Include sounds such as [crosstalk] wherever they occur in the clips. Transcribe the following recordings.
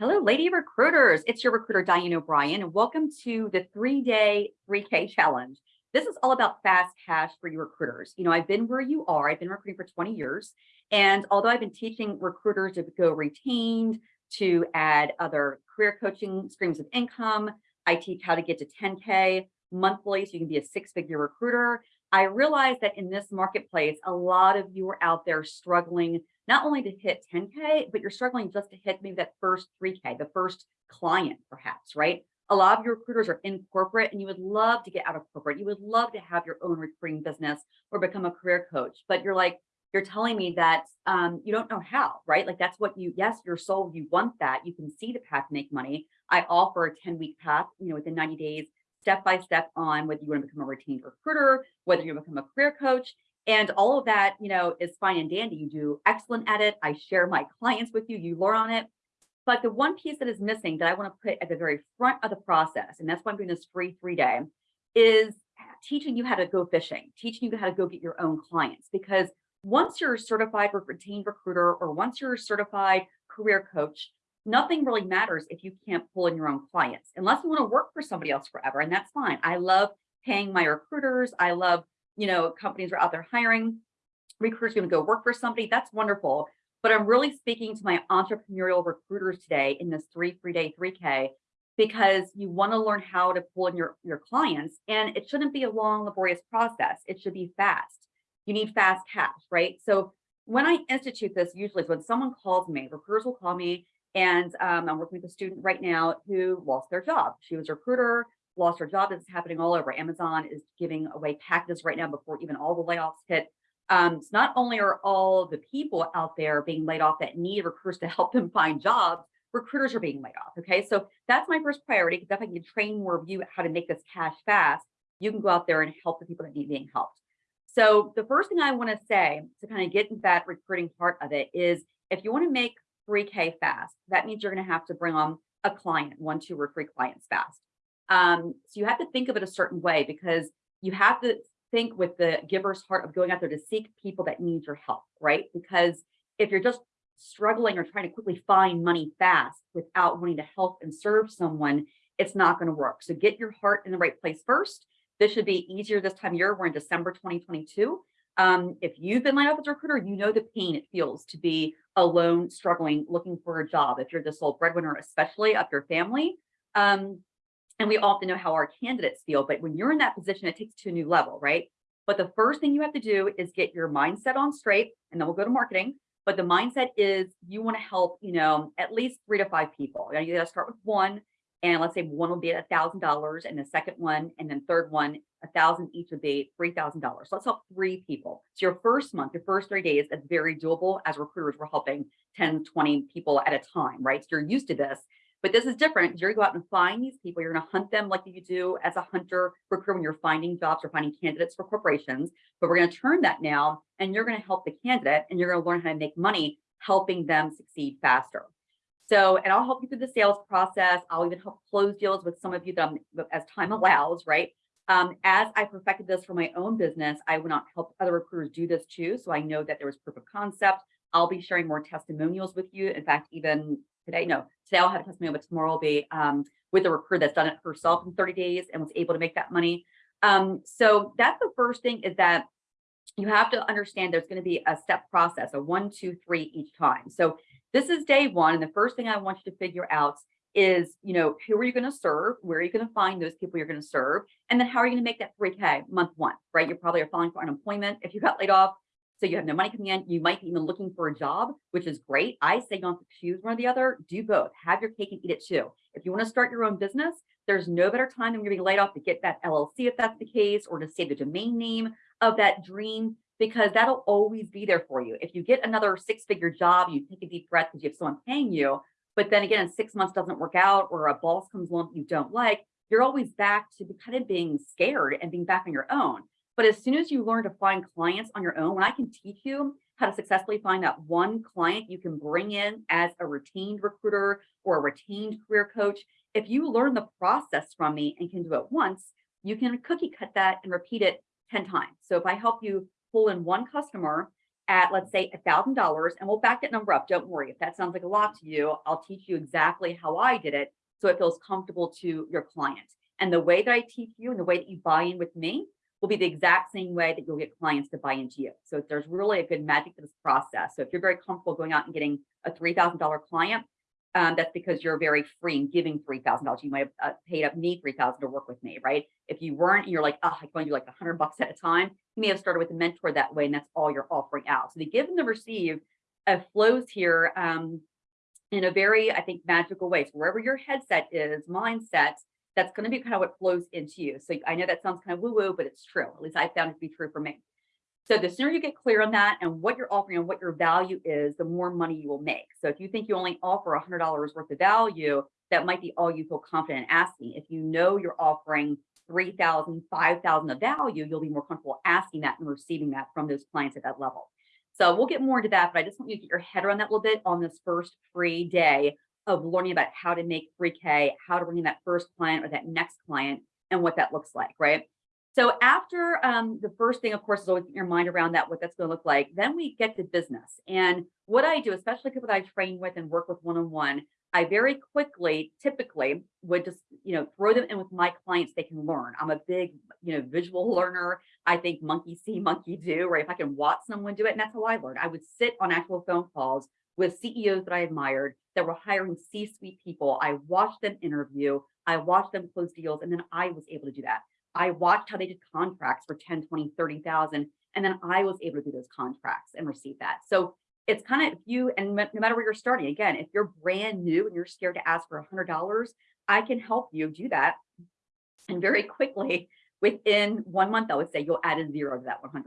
Hello, lady recruiters. It's your recruiter, Diane O'Brien, and welcome to the three-day 3K challenge. This is all about fast cash for you recruiters. You know, I've been where you are. I've been recruiting for 20 years. And although I've been teaching recruiters to go retained, to add other career coaching streams of income, I teach how to get to 10K monthly so you can be a six-figure recruiter. I realize that in this marketplace, a lot of you are out there struggling not only to hit 10K, but you're struggling just to hit maybe that first 3K, the first client perhaps, right? A lot of your recruiters are in corporate and you would love to get out of corporate. You would love to have your own recruiting business or become a career coach, but you're like, you're telling me that um, you don't know how, right? Like that's what you, yes, your soul, you want that. You can see the path to make money. I offer a 10 week path, you know, within 90 days, step by step on whether you want to become a retained recruiter, whether you become a career coach. And all of that, you know, is fine and dandy. You do excellent at it. I share my clients with you. You learn on it. But the one piece that is missing that I want to put at the very front of the process, and that's why I'm doing this free three day, is teaching you how to go fishing, teaching you how to go get your own clients. Because once you're a certified retained recruiter or once you're a certified career coach, nothing really matters if you can't pull in your own clients, unless you want to work for somebody else forever. And that's fine. I love paying my recruiters. I love you know, companies are out there hiring, recruiters going to go work for somebody. That's wonderful. But I'm really speaking to my entrepreneurial recruiters today in this three, three day 3K, because you want to learn how to pull in your, your clients and it shouldn't be a long, laborious process. It should be fast. You need fast cash, right? So when I institute this, usually when someone calls me, recruiters will call me and um, I'm working with a student right now who lost their job. She was a recruiter lost her job. This is happening all over. Amazon is giving away packages right now before even all the layoffs hit. Um, so not only are all the people out there being laid off that need recruiters to help them find jobs, recruiters are being laid off. Okay, so that's my first priority because if I can train more of you how to make this cash fast, you can go out there and help the people that need being helped. So the first thing I want to say to kind of get into that recruiting part of it is if you want to make 3K fast, that means you're going to have to bring on a client, one, two, or three clients fast. Um, so you have to think of it a certain way because you have to think with the giver's heart of going out there to seek people that need your help, right? Because if you're just struggling or trying to quickly find money fast without wanting to help and serve someone, it's not going to work. So get your heart in the right place first. This should be easier this time of year. We're in December 2022. Um, if you've been laid off as a recruiter, you know the pain it feels to be alone, struggling, looking for a job. If you're the sole breadwinner, especially of your family, um, and we often know how our candidates feel, but when you're in that position, it takes to a new level, right? But the first thing you have to do is get your mindset on straight, and then we'll go to marketing. But the mindset is you want to help, you know, at least three to five people. You, you got to start with one, and let's say one will be at a thousand dollars, and the second one, and then third one, a thousand each would be three thousand dollars. So let's help three people. So your first month, your first three days, that's very doable. As recruiters, we're helping 10, 20 people at a time, right? So you're used to this. But this is different. You're going to go out and find these people. You're going to hunt them like you do as a hunter recruiter when you're finding jobs or finding candidates for corporations. But we're going to turn that now and you're going to help the candidate and you're going to learn how to make money helping them succeed faster. So, and I'll help you through the sales process. I'll even help close deals with some of you that I'm, as time allows, right? Um, as I perfected this for my own business, I out and help other recruiters do this too. So I know that there was proof of concept. I'll be sharing more testimonials with you. In fact, even today, no, today I'll have a testimonial, but tomorrow will be um, with a recruiter that's done it herself in 30 days and was able to make that money. Um, so that's the first thing is that you have to understand there's going to be a step process, a one, two, three each time. So this is day one. And the first thing I want you to figure out is, you know, who are you going to serve? Where are you going to find those people you're going to serve? And then how are you going to make that 3K month one, right? You probably are filing for unemployment. If you got laid off, so you have no money coming in. You might be even looking for a job, which is great. I say don't choose one or the other. Do both. Have your cake and eat it too. If you want to start your own business, there's no better time than you're being laid off to get that LLC if that's the case, or to save the domain name of that dream, because that'll always be there for you. If you get another six-figure job, you take a deep breath because you have someone paying you, but then again, six months doesn't work out, or a boss comes along that you don't like, you're always back to kind of being scared and being back on your own. But as soon as you learn to find clients on your own, when I can teach you how to successfully find that one client you can bring in as a retained recruiter or a retained career coach, if you learn the process from me and can do it once, you can cookie cut that and repeat it 10 times. So if I help you pull in one customer at, let's say, a thousand dollars, and we'll back that number up. Don't worry. If that sounds like a lot to you, I'll teach you exactly how I did it so it feels comfortable to your client. And the way that I teach you and the way that you buy in with me will be the exact same way that you'll get clients to buy into you. So there's really a good magic to this process. So if you're very comfortable going out and getting a $3,000 client, um, that's because you're very free and giving $3,000. You might have uh, paid up me 3,000 to work with me, right? If you weren't, and you're like, oh, I'm going to do like a hundred bucks at a time. You may have started with a mentor that way, and that's all you're offering out. So the give and the receive uh, flows here um, in a very, I think, magical way. So wherever your headset is, mindset, that's going to be kind of what flows into you. So I know that sounds kind of woo woo, but it's true. At least I found it to be true for me. So the sooner you get clear on that and what you're offering and what your value is, the more money you will make. So if you think you only offer $100 worth of value, that might be all you feel confident in asking. If you know you're offering 3,000, 5,000 of value, you'll be more comfortable asking that and receiving that from those clients at that level. So we'll get more into that, but I just want you to get your head around that a little bit on this first free day of learning about how to make 3K, how to bring in that first client or that next client and what that looks like, right? So after um, the first thing, of course, is always your mind around that, what that's going to look like. Then we get to business. And what I do, especially people that I train with and work with one-on-one, I very quickly, typically would just, you know, throw them in with my clients they can learn. I'm a big, you know, visual learner. I think monkey see, [laughs] monkey do, right? If I can watch someone do it, and that's how I learned. I would sit on actual phone calls with CEOs that I admired that were hiring C-suite people. I watched them interview, I watched them close deals, and then I was able to do that. I watched how they did contracts for 10, 20, 30,000, and then I was able to do those contracts and receive that. So it's kind of you, and no matter where you're starting, again, if you're brand new and you're scared to ask for a $100, I can help you do that. And very quickly, within one month, I would say you'll add a zero to that $100.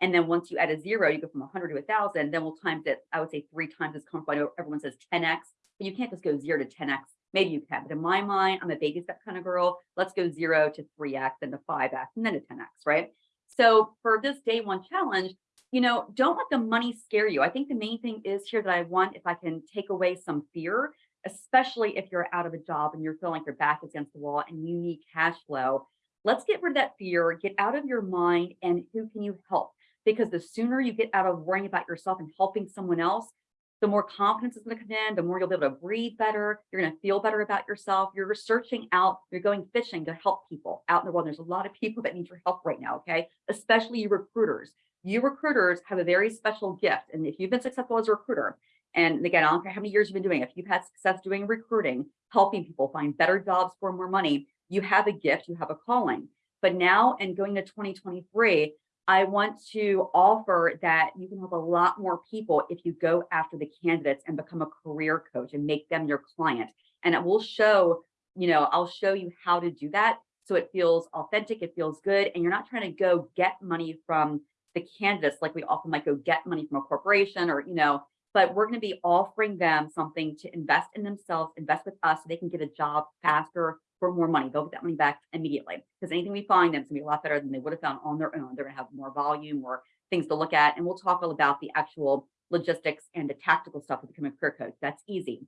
And then once you add a zero, you go from 100 to 1,000, then we'll times it, I would say three times as comfortable. I know everyone says 10x, but you can't just go zero to 10x. Maybe you can, but in my mind, I'm a baby step kind of girl. Let's go zero to 3x, then to 5x, and then to 10x, right? So for this day one challenge, you know, don't let the money scare you. I think the main thing is here that I want, if I can take away some fear, especially if you're out of a job and you're feeling like your back is against the wall and you need cash flow, let's get rid of that fear, get out of your mind and who can you help? Because the sooner you get out of worrying about yourself and helping someone else, the more confidence is going to come in, the more you'll be able to breathe better. You're going to feel better about yourself. You're researching out, you're going fishing to help people out in the world. There's a lot of people that need your help right now, okay? Especially you recruiters. You recruiters have a very special gift. And if you've been successful as a recruiter, and again, I don't care how many years you've been doing, if you've had success doing recruiting, helping people find better jobs for more money, you have a gift, you have a calling. But now and going to 2023, I want to offer that you can help a lot more people if you go after the candidates and become a career coach and make them your client. And it will show, you know, I'll show you how to do that. So it feels authentic, it feels good. And you're not trying to go get money from the candidates like we often might go get money from a corporation or, you know, but we're going to be offering them something to invest in themselves, invest with us so they can get a job faster, for more money. They'll get that money back immediately because anything we find them is gonna be a lot better than they would have found on their own. They're gonna have more volume, more things to look at. And we'll talk all about the actual logistics and the tactical stuff of becoming a career coach. That's easy.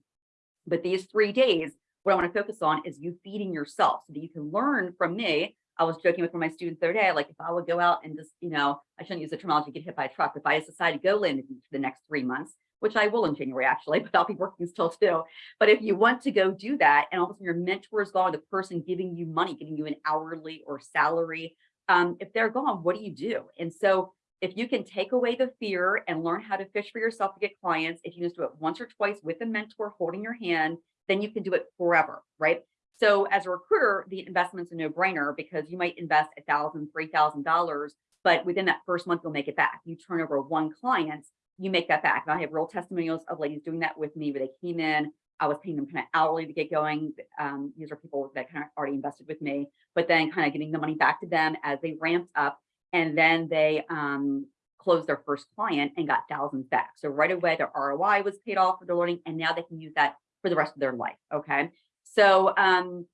But these three days, what I want to focus on is you feeding yourself so that you can learn from me. I was joking with one of my students the other day, like if I would go out and just, you know, I shouldn't use the terminology get hit by a truck. If I just decide to go land for the next three months, which I will in January actually, [laughs] but I'll be working still too. But if you want to go do that and all of a sudden your mentor is gone, the person giving you money, giving you an hourly or salary, um, if they're gone, what do you do? And so if you can take away the fear and learn how to fish for yourself to get clients, if you just do it once or twice with a mentor holding your hand, then you can do it forever, right? So as a recruiter, the investment's a no brainer because you might invest a thousand, three thousand dollars, but within that first month, you'll make it back. You turn over one client, you make that back. And I have real testimonials of ladies doing that with me where they came in, I was paying them kind of hourly to get going. Um, these are people that kind of already invested with me, but then kind of getting the money back to them as they ramped up and then they um, closed their first client and got thousands back. So right away, their ROI was paid off for their learning and now they can use that for the rest of their life. Okay. So um,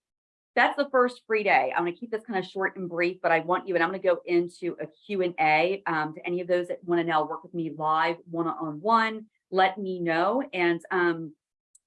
that's the first free day. I'm going to keep this kind of short and brief, but I want you, and I'm going to go into a Q&A um, to any of those that want to now work with me live one-on-one, -on -one, let me know and um,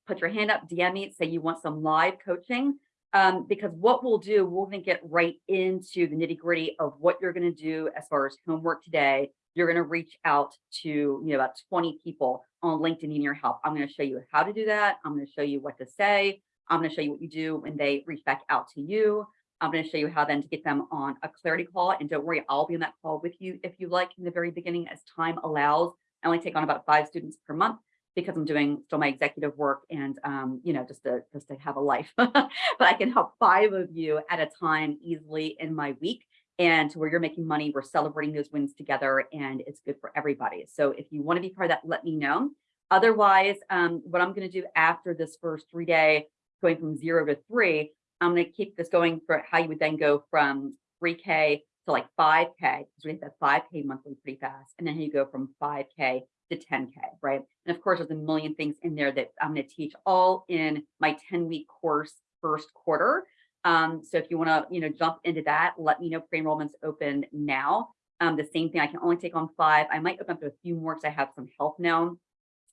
put your hand up, DM me, say you want some live coaching. Um, because what we'll do, going to get right into the nitty gritty of what you're going to do as far as homework today, you're going to reach out to, you know, about 20 people on LinkedIn needing your help. I'm going to show you how to do that. I'm going to show you what to say. I'm going to show you what you do when they reach back out to you. I'm going to show you how then to get them on a clarity call. And don't worry, I'll be on that call with you if you like in the very beginning as time allows. I only take on about five students per month because I'm doing still my executive work and, um, you know, just to, just to have a life, [laughs] but I can help five of you at a time easily in my week and to where you're making money, we're celebrating those wins together and it's good for everybody. So if you want to be part of that, let me know. Otherwise, um, what I'm going to do after this first three day, going from zero to three, I'm going to keep this going for how you would then go from 3K to like 5K, because we hit that 5K monthly pretty fast. And then you go from 5K to 10K, right? And of course, there's a million things in there that I'm going to teach all in my 10 week course first quarter. Um, so if you want to, you know, jump into that, let me know pre-enrollment's open now. Um, the same thing, I can only take on five. I might open up to a few more because I have some help now.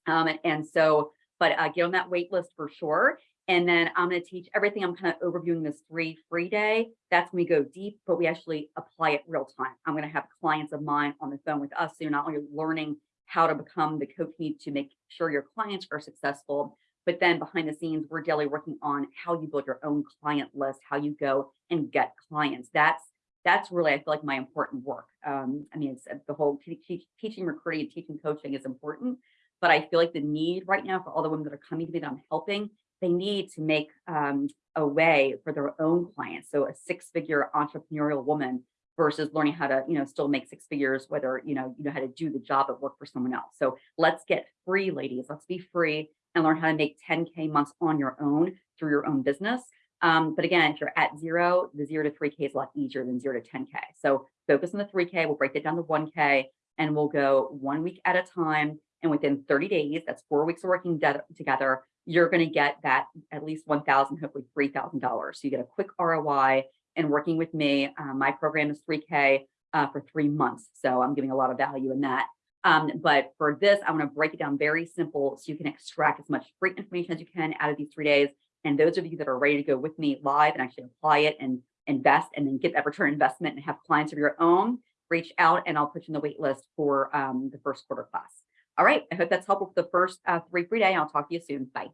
Um, and, and so, but uh, get on that wait list for sure. And then I'm going to teach everything. I'm kind of overviewing this three free day. That's when we go deep, but we actually apply it real time. I'm going to have clients of mine on the phone with us. So you're not only learning how to become the coach need to make sure your clients are successful, but then behind the scenes, we're daily working on how you build your own client list, how you go and get clients. That's that's really, I feel like my important work. Um, I mean, it's uh, the whole teaching, recruiting, and teaching coaching is important, but I feel like the need right now for all the women that are coming to me that I'm helping, they need to make um, a way for their own clients. So a six-figure entrepreneurial woman versus learning how to, you know, still make six figures, whether, you know, you know how to do the job at work for someone else. So let's get free, ladies. Let's be free and learn how to make 10K months on your own through your own business. Um, but again, if you're at zero, the zero to 3K is a lot easier than zero to 10K. So focus on the 3K, we'll break it down to 1K and we'll go one week at a time. And within 30 days, that's four weeks of working together, you're going to get that at least 1,000, hopefully $3,000. So you get a quick ROI and working with me. Uh, my program is 3K uh, for three months. So I'm giving a lot of value in that. Um, but for this, I want to break it down very simple so you can extract as much free information as you can out of these three days. And those of you that are ready to go with me live and actually apply it and invest and then get that return investment and have clients of your own, reach out and I'll put you in the wait list for um, the first quarter class. All right, I hope that's helpful for the first uh, three free day. I'll talk to you soon. Bye.